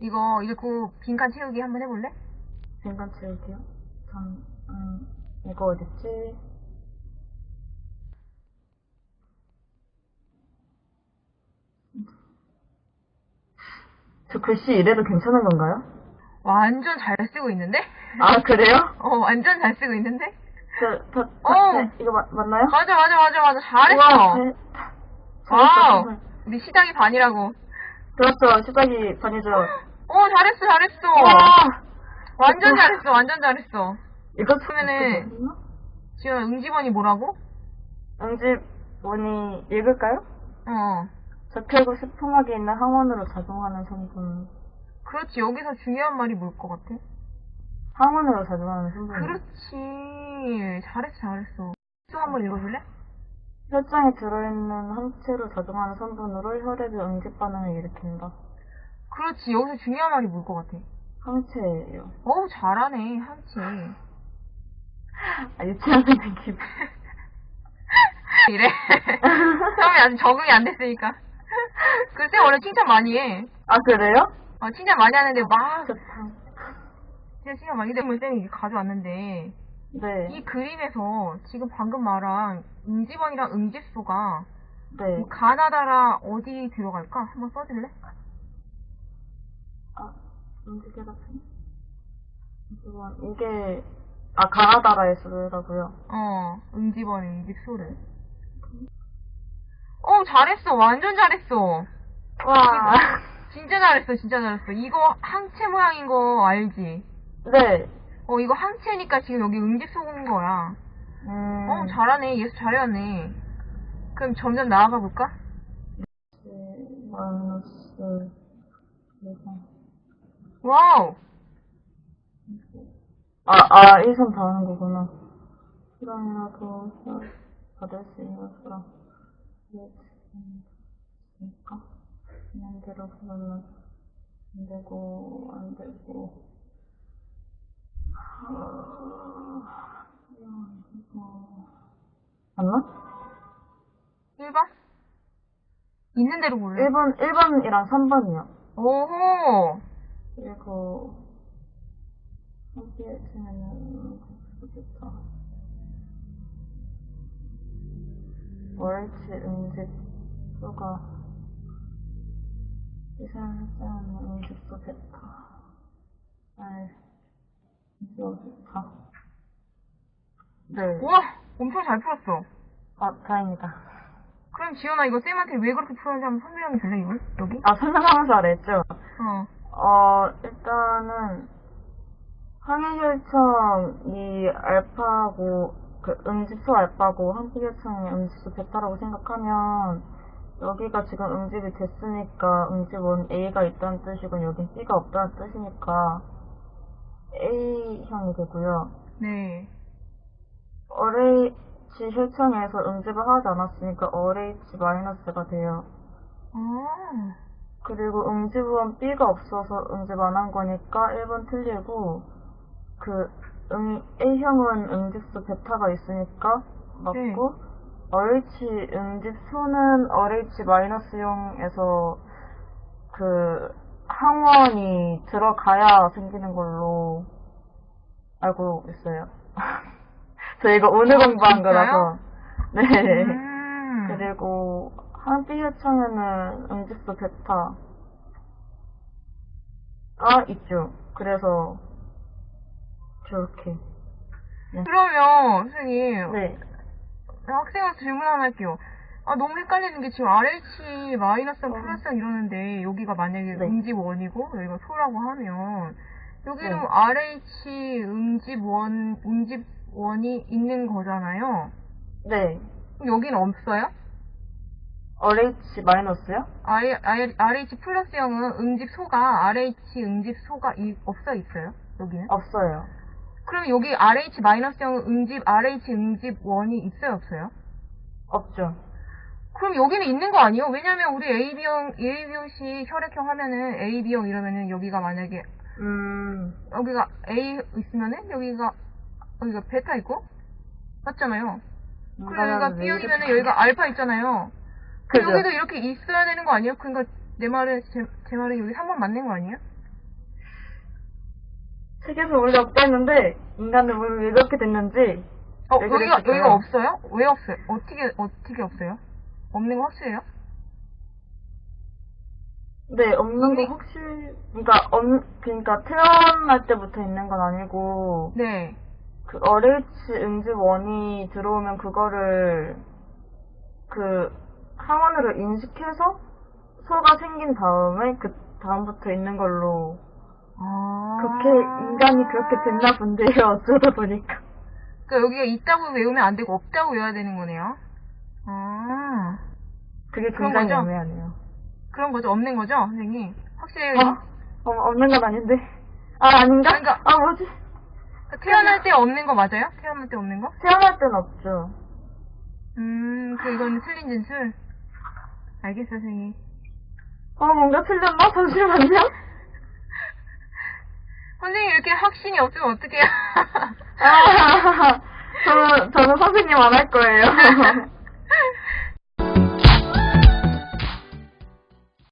이거 읽고 빈칸 채우기 한번 해볼래? 잠깐 채울게요. 참, 음, 이거 어딨지? 저 글씨 이래도 괜찮은 건가요? 완전 잘 쓰고 있는데? 아, 그래요? 어, 완전 잘 쓰고 있는데? 저, 저, 저, 어. 네, 이거 맞, 맞나요? 맞아, 맞아, 맞아, 맞아. 잘했어. 와우. 잘했어. 우리 시작이 반이라고. 그렇죠. 시작이 반이죠. 어, 잘했어, 잘했어. 와! 완전 잘했어, 완전 잘했어. 이거 그러면은-? 지금 응집원이 뭐라고? 응집 뭐니 읽을까요? 어. 적혈구 수풍하게 있는 항원으로 작용하는 성분. 그렇지, 여기서 중요한 말이 뭘 것 같아? 항원으로 작용하는 성분. 그렇지. 잘했어, 잘했어. 또 한번 읽어줄래? 혈장에 들어있는 항체로 작용하는 성분으로 혈액의 응집 반응을 일으킨다. 그렇지, 여기서 중요한 말이 뭘 것 같아? 항체예요. 어우, 잘하네, 한치. 아, 유치원 선생 기분. 이래. 처음에 아직 적응이 안 됐으니까. 글쎄, 원래 칭찬 많이 해. 아, 그래요? 어, 칭찬 많이 하는데 막, 좋다. 진짜 칭찬 많이 되면 쌤이 이게 가져왔는데, 네. 이 그림에서 지금 방금 말한 응집원이랑 응집소가 네. 뭐 가나다라 어디 들어갈까? 한번 써줄래? 아, 움직여 같은? 이건, 이게, 아, 가나다라에 쓰더라고요. 어, 응집원, 응집소를. 어, 잘했어. 완전 잘했어. 와. 진짜 잘했어, 진짜 잘했어. 이거 항체 모양인 거 알지? 네. 어, 이거 항체니까 지금 여기 응집소 온 거야. 음. 어, 잘하네. 예습 잘해왔네. 그럼 점점 나아가 볼까? 네, 마이너스, 대상. 와우! 아, 아, 1선 다 하는 거구나. 시간이라도 받을 수 있는 수랑. 그러니까. 그냥 대로 보면 안 되고, 안 되고. 아, 이거. 맞나? 1번? 있는 대로 볼래? 1번, 1번이랑 3번이요. 오호! 그리고, 함께 치면은, 좋겠다. 월치 응집 수가 이사하는 응집수 베타 알 이거 베타 네. 우와! 엄청 잘 풀었어. 아 다행이다. 그럼 지연아 이거 쌤한테 왜 그렇게 풀었는지 한번 설명해 줄래 이걸? 여기? 아 설명하면서 알았죠? 어. 어 일단은 항해혈청이 알파고 그 응집수 알파고 항해혈청이 응집수 베타라고 생각하면 여기가 지금 응집이 됐으니까 응집원 A가 있다는 뜻이고 여긴 B가 없다는 뜻이니까 A형이 되고요. 네. RH 혈청에서 응집을 하지 않았으니까 RH-가 돼요. 아. 그리고 응집원 B가 없어서 응집 안 한 거니까 1번 틀리고 그 응, A형은 응집수 베타가 있으니까 맞고 RH 응집수는 RH-용에서 그 항원이 들어가야 생기는 걸로 알고 있어요. 저 이거 오늘 아, 공부한 진짜요? 거라서 네. 음. 그리고 한비혈청에는 응집수 베타가 있죠. 그래서 저렇게 그러면 선생님 네 학생한테 질문 하나 할게요. 아 너무 헷갈리는 게 지금 RH 마이너스랑 어. 플러스랑 이러는데 여기가 만약에 네. 응집 원이고 여기가 소라고 하면 여기는 네. RH 응집 원 응집 원이 있는 거잖아요. 네. 그럼 여기는 없어요? RH 마이너스요? RH 플러스형은 응집 소가 RH 응집 소가 이, 없어 있어요? 여기는? 없어요. 그럼 여기 RH 마이너스형은 응집 RH 응집 원이 있어요 없어요? 없죠. 그럼 여기는 있는 거 아니에요? 왜냐면 우리 AB형, AB형식 혈액형 하면은 AB형 이러면은 여기가 만약에 음 여기가 A 있으면은 여기가 여기가 베타 있고 맞잖아요. 그리고 여기가 왜 B형이면은 여기가 알파 있잖아요. 그죠? 여기도 이렇게 있어야 되는 거 아니에요? 그러니까 내 말은 제, 제 말은 여기 3번 맞는 거 아니에요? 책에서 원래 없다 했는데 인간은 왜, 왜 그렇게 됐는지 어, 왜 여기가, 그랬을까요? 여기가 없어요? 왜 없어요? 어떻게, 어떻게 없어요? 없는 거 확실해요? 네 없는 거 확실 그러니까 없 그러니까 태어날 때부터 있는 건 아니고 네. 그 RH 응집원이 들어오면 그거를 그 항원으로 인식해서 소가 생긴 다음에 그 다음부터 있는 걸로 아. 그렇게 인간이 그렇게 됐나 본데요 어쩌다 보니까 그러니까 여기가 있다고 외우면 안 되고 없다고 외워야 되는 거네요. 아. 그게 그런 굉장히 거죠? 애매하네요 그런 거죠? 없는 거죠? 선생님? 확실히. 어? 어, 없는 건 아닌데 아 아닌가? 그러니까- 아 뭐지? 그러니까 태어날 때 없는 거 맞아요? 태어날 때 없는 거? 태어날 땐 없죠 음, 그 이건 틀린 진술. 알겠어요, 선생님. 어 뭔가 틀렸나? 잠시만요 선생님 이렇게 확신이 없으면 어떡해요? 아 저는 저는 선생님 안 할 거예요